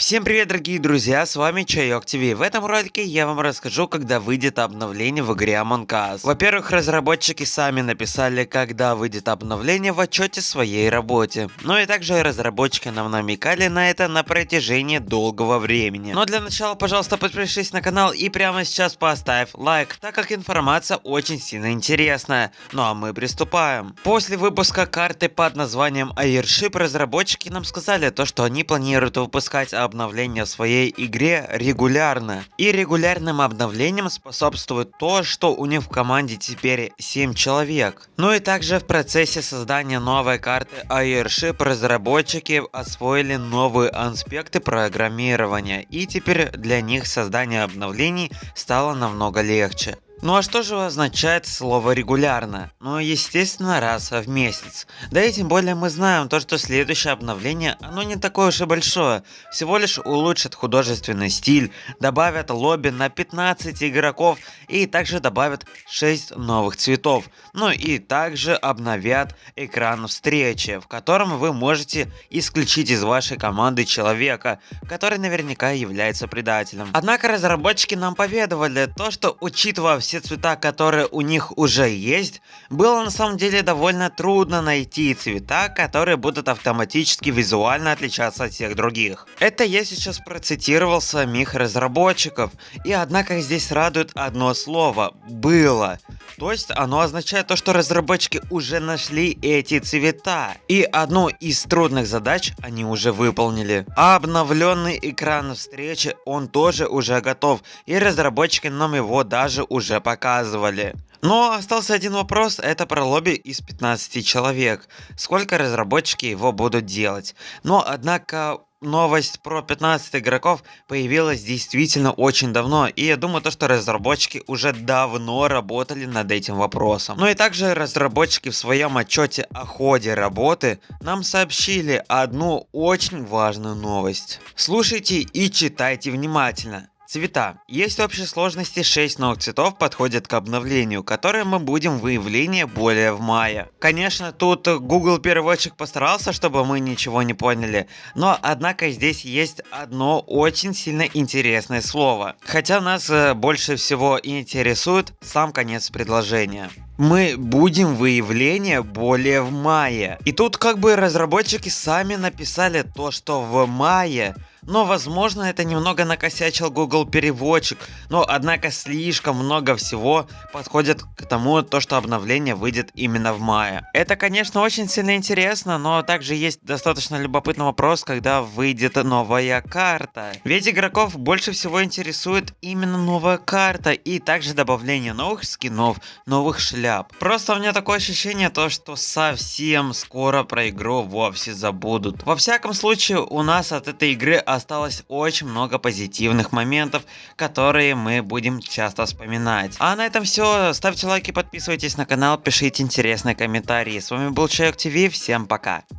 Всем привет, дорогие друзья, с вами Чайок ТВ. В этом ролике я вам расскажу, когда выйдет обновление в игре Among Us. Во-первых, разработчики сами написали, когда выйдет обновление в отчете своей работе. Ну и также разработчики нам намекали на это на протяжении долгого времени. Но для начала, пожалуйста, подпишись на канал и прямо сейчас поставь лайк, так как информация очень сильно интересная. Ну а мы приступаем. После выпуска карты под названием Airship разработчики нам сказали то, что они планируют выпускать обновления своей игре регулярно. И регулярным обновлениям способствует то, что у них в команде теперь 7 человек. Ну и также в процессе создания новой карты Airship разработчики освоили новые аспекты программирования. И теперь для них создание обновлений стало намного легче. Ну а что же означает слово регулярно? Ну естественно раз в месяц. Да и тем более мы знаем то, что следующее обновление, оно не такое уж и большое. Всего лишь улучшит художественный стиль, добавят лобби на 15 игроков и также добавят 6 новых цветов. Ну и также обновят экран встречи, в котором вы можете исключить из вашей команды человека, который наверняка является предателем. Однако разработчики нам поведовали то, что учитывая все все цвета, которые у них уже есть, было на самом деле довольно трудно найти цвета, которые будут автоматически визуально отличаться от всех других. Это я сейчас процитировал самих разработчиков, и однако здесь радует одно слово – «было». То есть оно означает то, что разработчики уже нашли эти цвета. И одну из трудных задач они уже выполнили. А обновленный экран встречи, он тоже уже готов. И разработчики нам его даже уже показывали. Но остался один вопрос, это про лобби из 15 человек. Сколько разработчики его будут делать? Но однако новость про 15 игроков появилась действительно очень давно, и я думаю, то, что разработчики уже давно работали над этим вопросом. Ну и также разработчики в своем отчете о ходе работы нам сообщили одну очень важную новость. Слушайте и читайте внимательно. Цвета. Есть в общей сложности 6 новых цветов подходят к обновлению, которые мы будем выявление более в мае. Конечно, тут Google переводчик постарался, чтобы мы ничего не поняли, но однако здесь есть одно очень сильно интересное слово. Хотя нас э, больше всего интересует сам конец предложения мы будем выявление более в мае. И тут как бы разработчики сами написали то, что в мае но возможно это немного накосячил Google переводчик, но однако слишком много всего подходит к тому, то, что обновление выйдет именно в мае. Это конечно очень сильно интересно, но также есть достаточно любопытный вопрос, когда выйдет новая карта. Ведь игроков больше всего интересует именно новая карта и также добавление новых скинов, новых шляп. Просто у меня такое ощущение то, что совсем скоро про игру вовсе забудут. Во всяком случае у нас от этой игры осталось очень много позитивных моментов, которые мы будем часто вспоминать. А на этом все. Ставьте лайки, подписывайтесь на канал, пишите интересные комментарии. С вами был Человек ТВ, всем пока.